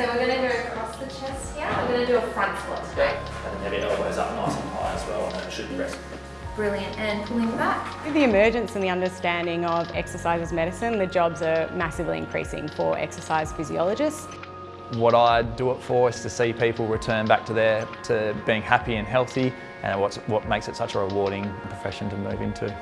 so we're going to go across the chest here. We're going to do a front squat today. And then have your elbows up nice and high as well, and then it should be rest. Brilliant. And pulling back. With the emergence and the understanding of exercise as medicine, the jobs are massively increasing for exercise physiologists. What I do it for is to see people return back to their to being happy and healthy and what's, what makes it such a rewarding profession to move into.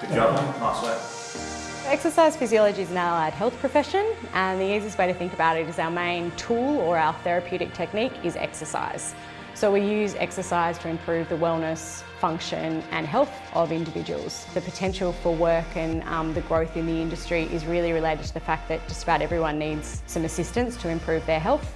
Good job, nice work. Exercise physiology is an allied health profession and the easiest way to think about it is our main tool or our therapeutic technique is exercise. So we use exercise to improve the wellness, function and health of individuals. The potential for work and um, the growth in the industry is really related to the fact that just about everyone needs some assistance to improve their health.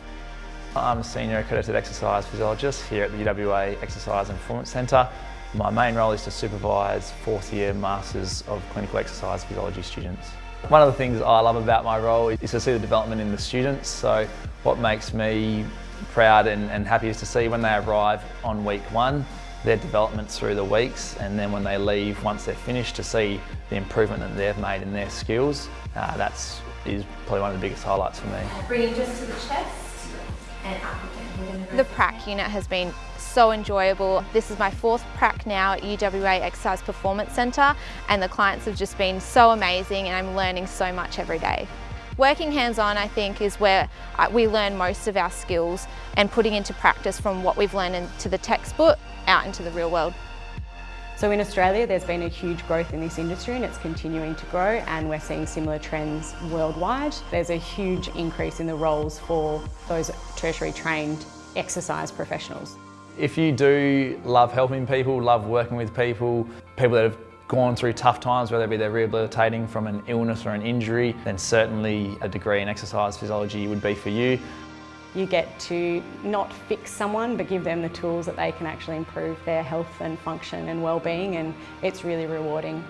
I'm a senior accredited exercise physiologist here at the UWA Exercise and Performance Centre. My main role is to supervise fourth year Masters of Clinical Exercise Physiology students. One of the things I love about my role is to see the development in the students. So what makes me proud and, and happy is to see when they arrive on week one, their development through the weeks and then when they leave, once they're finished, to see the improvement that they've made in their skills. Uh, that's is probably one of the biggest highlights for me. Bringing just to the chest and up again. The prac unit has been so enjoyable. This is my fourth prac now at UWA Exercise Performance Centre and the clients have just been so amazing and I'm learning so much every day. Working hands-on, I think, is where we learn most of our skills and putting into practice from what we've learned into the textbook out into the real world. So in Australia there's been a huge growth in this industry and it's continuing to grow and we're seeing similar trends worldwide. There's a huge increase in the roles for those tertiary trained exercise professionals. If you do love helping people, love working with people, people that have gone through tough times, whether it be they're rehabilitating from an illness or an injury, then certainly a degree in exercise physiology would be for you. You get to not fix someone but give them the tools that they can actually improve their health and function and well-being and it's really rewarding.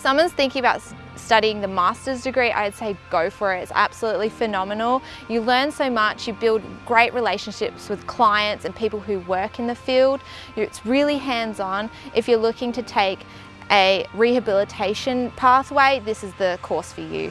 Someone's thinking about studying the master's degree, I'd say go for it. It's absolutely phenomenal. You learn so much, you build great relationships with clients and people who work in the field. It's really hands-on. If you're looking to take a rehabilitation pathway, this is the course for you.